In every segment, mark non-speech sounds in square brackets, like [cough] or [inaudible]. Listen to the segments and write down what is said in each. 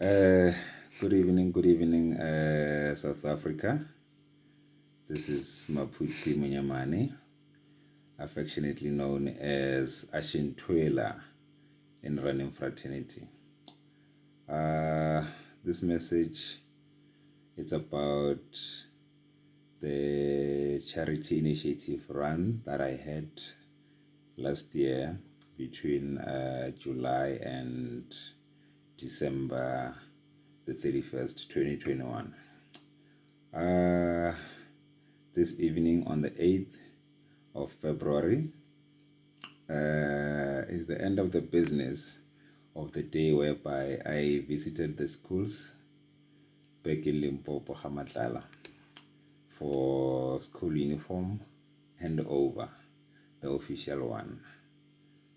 Uh, good evening, good evening, uh, South Africa. This is Maputi Munyamani, affectionately known as Ashintwela in Running Fraternity. Uh, this message it's about the charity initiative run that I had last year between uh, July and December the 31st, 2021. Uh, this evening on the 8th of February uh, is the end of the business of the day whereby I visited the schools back in Limpopo, Hamatlala for school uniform handover, the official one.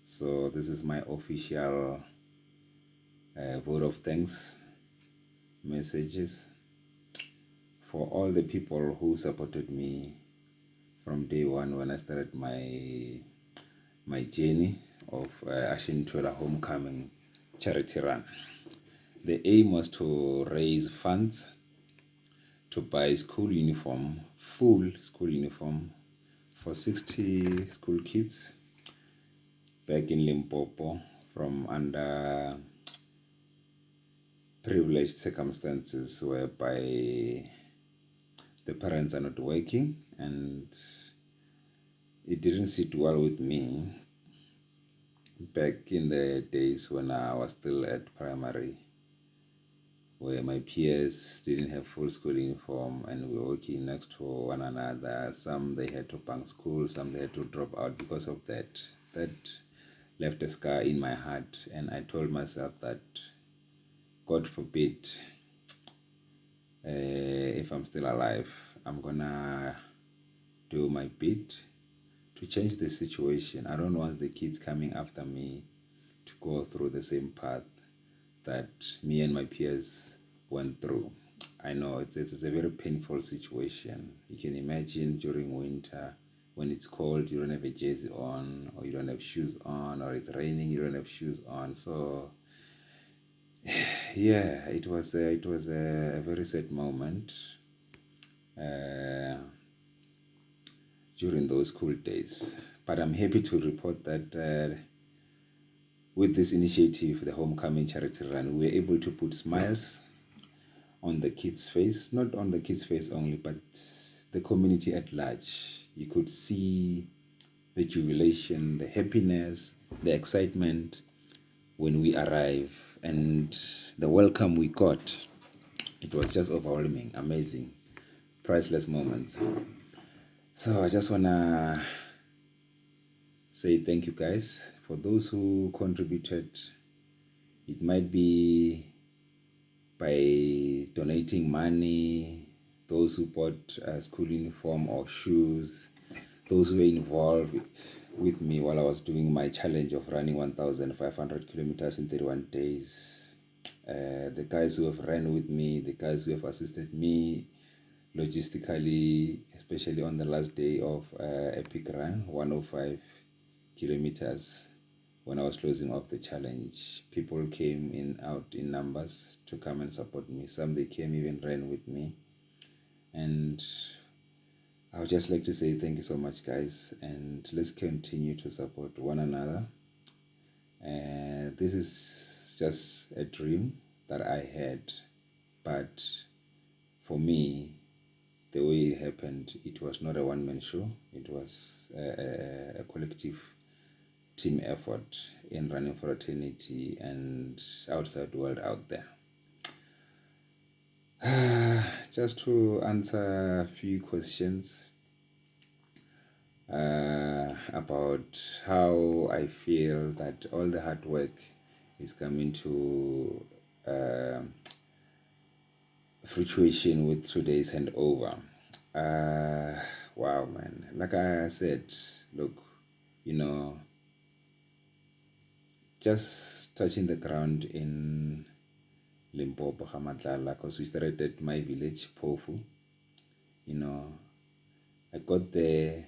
So this is my official uh, vote of thanks messages for all the people who supported me from day one when I started my my journey of uh, Ashintwela Homecoming charity run. The aim was to raise funds to buy school uniform, full school uniform for 60 school kids back in Limpopo from under privileged circumstances whereby the parents are not working and it didn't sit well with me back in the days when I was still at primary where my peers didn't have full school uniform and we were working next to one another. Some they had to bunk school, some they had to drop out because of that. That left a scar in my heart and I told myself that God forbid uh, if I'm still alive, I'm gonna do my bit to change the situation. I don't want the kids coming after me to go through the same path that me and my peers went through. I know it's, it's, a very painful situation. You can imagine during winter when it's cold, you don't have a jersey on, or you don't have shoes on, or it's raining, you don't have shoes on. So yeah, it was a, it was a, very sad moment uh, during those school days. But I'm happy to report that uh, with this initiative, the Homecoming Charity Run, we were able to put smiles on the kids' face, not on the kids' face only, but the community at large. You could see the jubilation, the happiness, the excitement when we arrive and the welcome we got it was just overwhelming amazing priceless moments. So i just want to say thank you guys. For those who contributed it might be by donating money those who bought a school uniform or shoes those who were involved with me while I was doing my challenge of running 1,500 kilometers in 31 days. Uh, the guys who have ran with me, the guys who have assisted me logistically, especially on the last day of uh, Epic Run, 105 kilometers, when I was closing off the challenge. People came in out in numbers to come and support me. Some they came even ran with me. And I would just like to say thank you so much, guys, and let's continue to support one another. And this is just a dream that I had, but for me, the way it happened, it was not a one man show, it was a, a, a collective team effort in running fraternity and outside world out there. [sighs] just to answer a few questions uh, about how I feel that all the hard work is coming to uh, fruition with today's handover. Uh, wow, man. Like I said, look, you know, just touching the ground in Limpopo, Hamatlala, because we started at my village, Pofu. You know, I got there,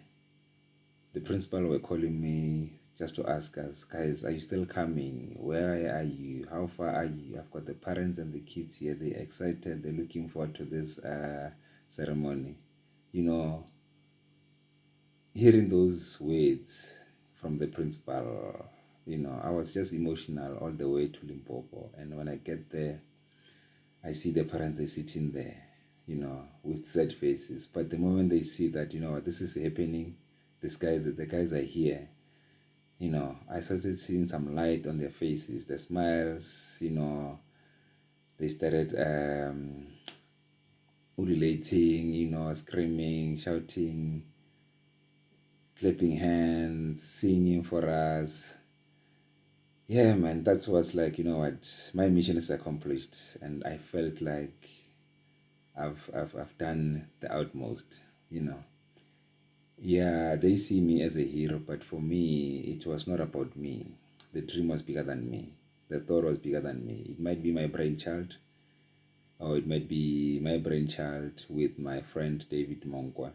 the principal were calling me just to ask us, guys, are you still coming? Where are you? How far are you? I've got the parents and the kids here. They're excited. They're looking forward to this uh, ceremony. You know, hearing those words from the principal, you know, I was just emotional all the way to Limpopo. And when I get there, I see the parents, they sitting there, you know, with sad faces. But the moment they see that, you know, this is happening, these guys, the guys are here, you know, I started seeing some light on their faces, the smiles, you know, they started um, ululating, you know, screaming, shouting, clapping hands, singing for us. Yeah, man, that was like, you know what, my mission is accomplished. And I felt like I've, I've, I've done the utmost, you know. Yeah, they see me as a hero, but for me, it was not about me. The dream was bigger than me. The thought was bigger than me. It might be my brainchild, or it might be my brainchild with my friend David Monkwa,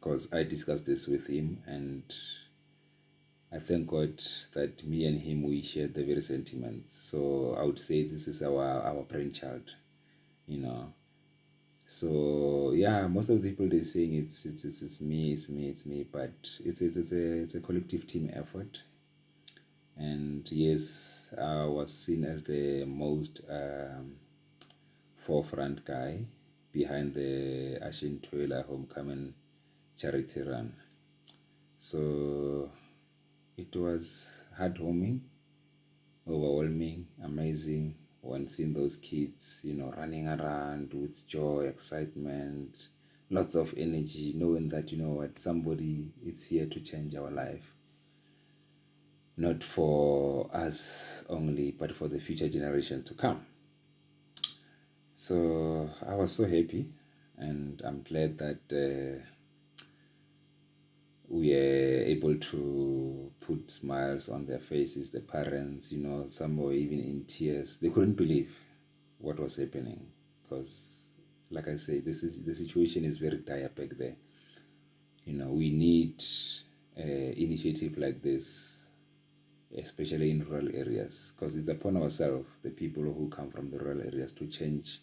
because I discussed this with him, and I thank God that me and him we shared the very sentiments. So I would say this is our our brainchild, you know. So yeah, most of the people they're saying it's it's it's, it's me, it's me, it's me, but it's it's it's a it's a collective team effort. And yes, I was seen as the most um, forefront guy behind the Ashintwela Homecoming charity run. So it was heartwarming, overwhelming, amazing, when seeing those kids, you know, running around with joy, excitement, lots of energy, knowing that, you know what, somebody is here to change our life. Not for us only, but for the future generation to come. So I was so happy, and I'm glad that uh, we are able to put smiles on their faces the parents you know some were even in tears. They couldn't believe what was happening because like i say this is the situation is very dire back there. You know we need an initiative like this especially in rural areas because it's upon ourselves the people who come from the rural areas to change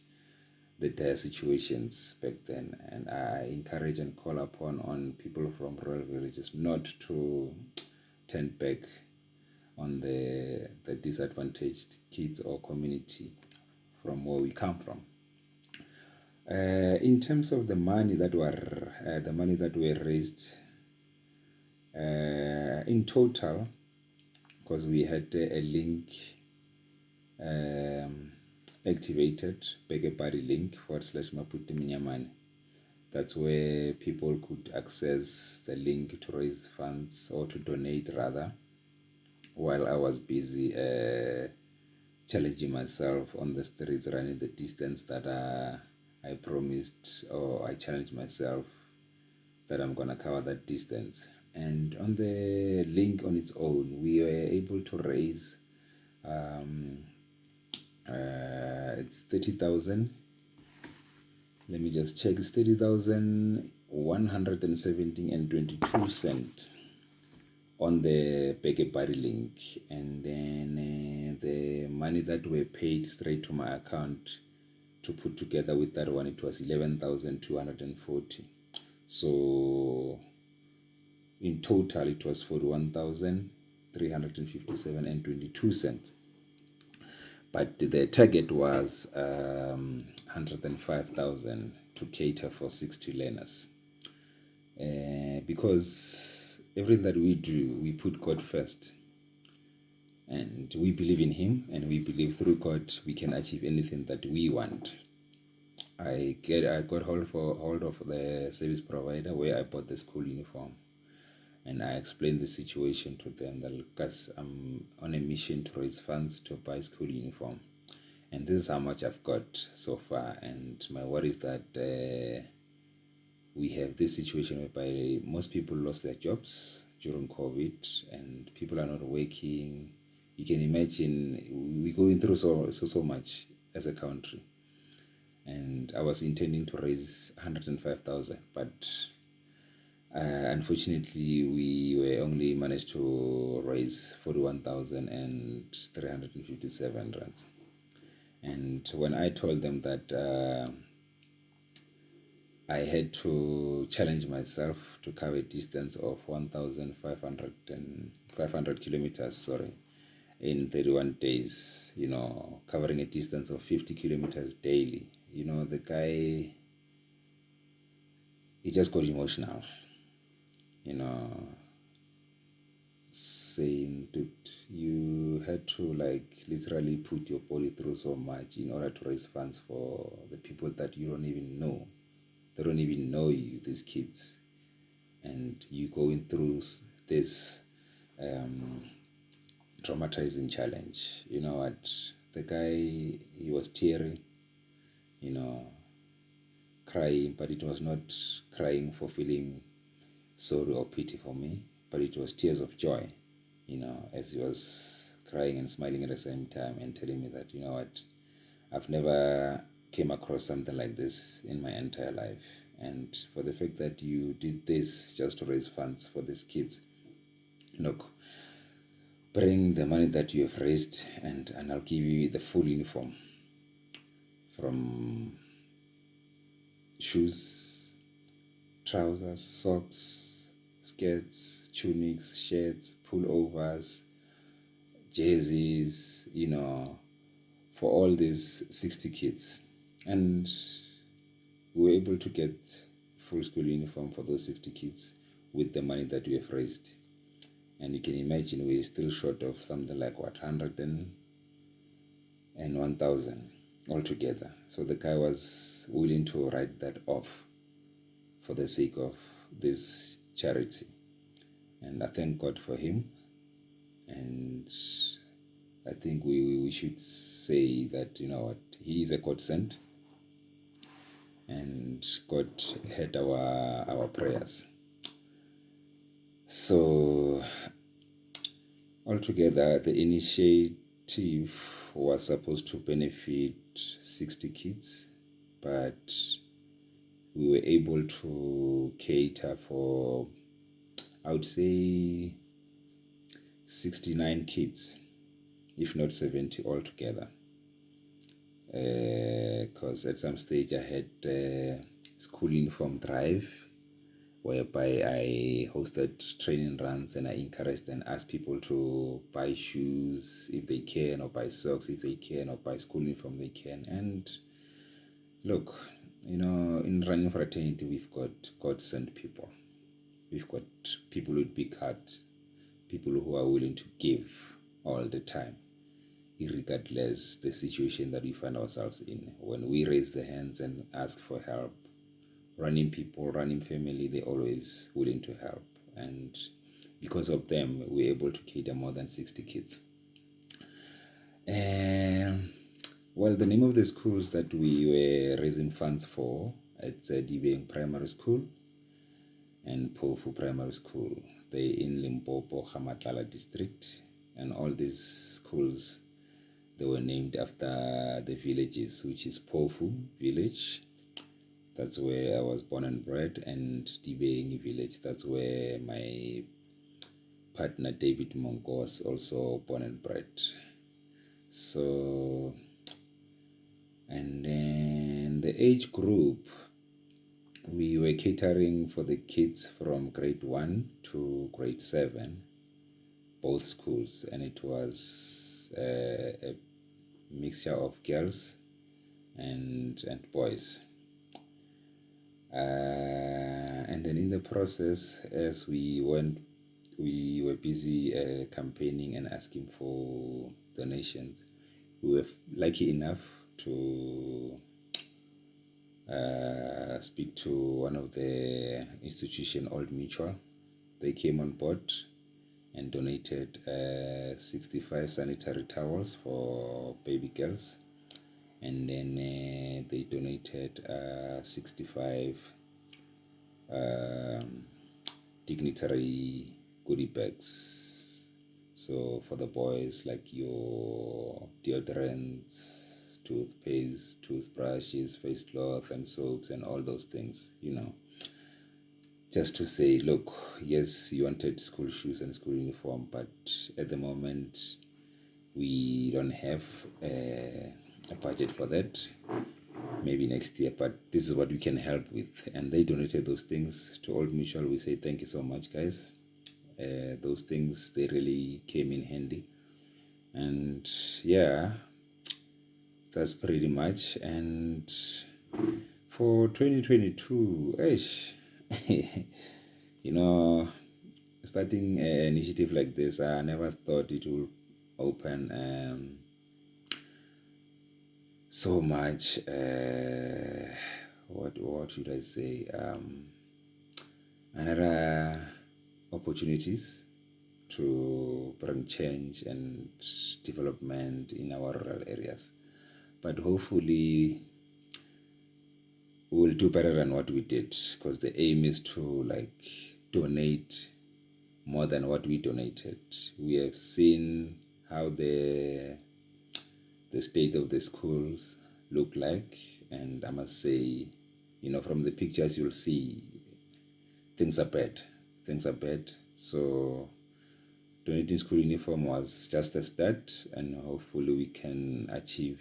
the dire situations back then. And i encourage and call upon on people from rural villages not to turn back on the the disadvantaged kids or community from where we come from. Uh, in terms of the money that were uh, the money that were raised uh, in total because we had a link um, activated Body link forward slash Maputi Minyamani. That's where people could access the link to raise funds or to donate rather while I was busy uh, challenging myself on the streets running the distance that uh, I promised or I challenged myself that I'm gonna cover that distance. And on the link on its own, we were able to raise um, uh, it's 30,000 let me just check. It's 30,117 and 22 cent on the BackaBuddy link. And then uh, the money that were paid straight to my account to put together with that one it was 11,240 so in total it was 41,357 and 22 cents but the target was um, 105,000 to cater for 60 learners. Uh, because everything that we do, we put God first. And we believe in Him, and we believe through God we can achieve anything that we want. I get I got hold for hold of the service provider where I bought the school uniform and I explained the situation to them that because I'm on a mission to raise funds to buy school uniform. And this is how much I've got so far. And my worry is that uh, we have this situation whereby most people lost their jobs during COVID and people are not working. You can imagine we're going through so, so, so much as a country. And I was intending to raise 105,000, but Uh, unfortunately, we were only managed to raise 41,357 rands. And when I told them that uh, I had to challenge myself to cover a distance of 1,500 500 kilometers, sorry, in 31 days, you know, covering a distance of 50 kilometers daily. You know, the guy, he just got emotional you know, saying, that you had to like literally put your body through so much in order to raise funds for the people that you don't even know. They don't even know you, these kids. And you going through this um, traumatizing challenge. You know what? The guy, he was tearing, you know, crying, but it was not crying for feeling sorry or pity for me, but it was tears of joy, you know, as he was crying and smiling at the same time and telling me that, you know what, I've never came across something like this in my entire life. And for the fact that you did this just to raise funds for these kids, look, bring the money that you have raised and, and I'll give you the full uniform from shoes, trousers, socks, skirts, tunics, shirts, pullovers, jerseys, you know, for all these 60 kids. And we were able to get full school uniform for those 60 kids with the money that we have raised. And you can imagine we're still short of something like what, 100 and, and 1,000 altogether. So the guy was willing to write that off for the sake of this charity. And I thank God for him. And I think we, we should say that, you know what, he is a God sent. And God heard our, our prayers. So, altogether, the initiative was supposed to benefit 60 kids, but we were able to cater for, I would say, 69 kids, if not 70 altogether. Because uh, at some stage I had uh, school uniform drive whereby I hosted training runs and I encouraged and asked people to buy shoes if they can, or buy socks if they can, or buy school uniform they can. And look, you know, in running fraternity, we've got God sent people. We've got people with big heart, people who are willing to give all the time, regardless the situation that we find ourselves in. When we raise the hands and ask for help, running people, running family, they're always willing to help. And because of them, we're able to cater more than 60 kids. And well, the name of the schools that we were raising funds for, it's uh, Dibeng Primary School and Pofu Primary School. They in Limpopo, Hamatlala district. And all these schools, they were named after the villages, which is Pofu village. That's where I was born and bred. And Dibeng village, that's where my partner David Mongo was also born and bred. So and then the age group we were catering for the kids from grade 1 to grade 7 both schools. And it was uh, a mixture of girls and and boys. Uh, and then in the process as we went we were busy uh, campaigning and asking for donations we were lucky enough to uh, speak to one of the institution, Old Mutual. They came on board and donated uh, 65 sanitary towels for baby girls. And then uh, they donated uh, 65 um, dignitary goodie bags. So for the boys, like your deodorants, toothpaste, toothbrushes, face cloth, and soaps, and all those things, you know. just to say, look, yes, you wanted school shoes and school uniform, but at the moment we don't have a, a budget for that. Maybe next year, but this is what we can help with. And they donated those things to Old Mutual. We say thank you so much, guys. Uh, those things they really came in handy, and yeah, that's pretty much. And for 2022, ish, [laughs] you know, starting an initiative like this, I never thought it would open um, so much. Uh, what what should I say? Um, another opportunities to bring change and development in our rural areas. But hopefully, we'll do better than what we did because the aim is to like donate more than what we donated. We have seen how the the state of the schools look like, and I must say, you know, from the pictures you'll see things are bad. Things are bad. So donating school uniform was just a start, and hopefully we can achieve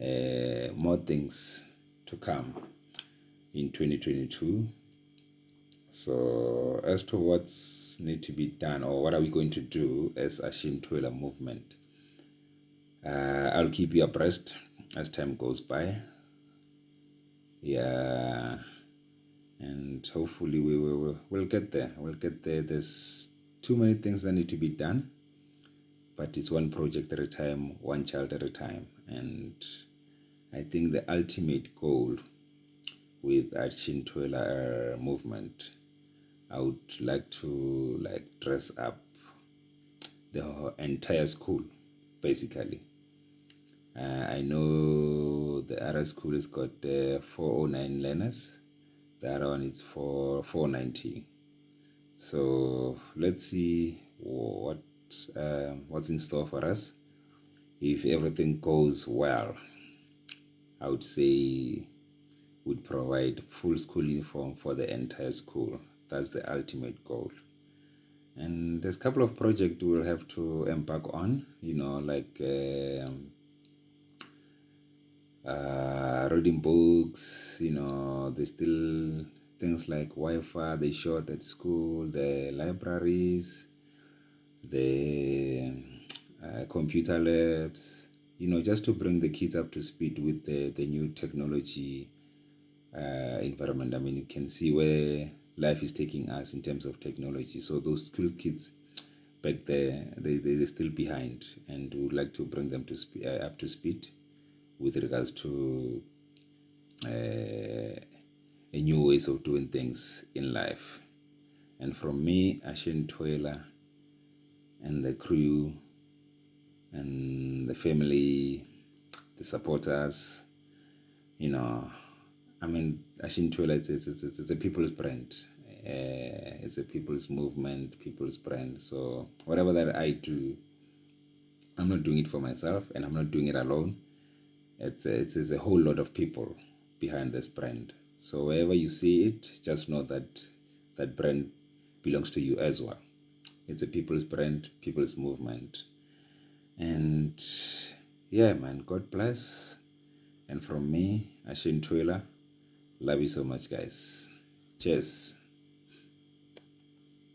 uh, more things to come in 2022 so as to what's need to be done or what are we going to do as a Ashintwela movement uh, i'll keep you abreast as time goes by. Yeah and hopefully we will we'll get there. We'll get there. There's too many things that need to be done but it's one project at a time one child at a time and I think the ultimate goal with Ashintwela movement, I would like to like dress up the entire school, basically. Uh, I know the other school has got uh, 409 learners. The other one is for 490. So let's see what uh, what's in store for us if everything goes well. I would say would provide full school uniform for the entire school. That's the ultimate goal. And there's a couple of projects we'll have to embark on, you know, like um, uh, reading books, you know, there's still things like Wi-Fi, they short at school, the libraries, the uh, computer labs, you know, just to bring the kids up to speed with the, the new technology uh, environment. I mean, you can see where life is taking us in terms of technology. So those school kids back there, they, they, they're still behind and we would like to bring them to spe- uh, up to speed with regards to uh, a new ways of doing things in life. And from me, Ashintwela, and the crew and the family, the supporters, you know, I mean, Ashintwela, it's, it's, it's, it's a people's brand. Uh, it's a people's movement, people's brand. So whatever that I do, I'm not doing it for myself and I'm not doing it alone. It's a, it's, it's a whole lot of people behind this brand. So wherever you see it, just know that that brand belongs to you as well. It's a people's brand, people's movement. And yeah, man, God bless. And from me, Ashintwela, love you so much, guys. Cheers.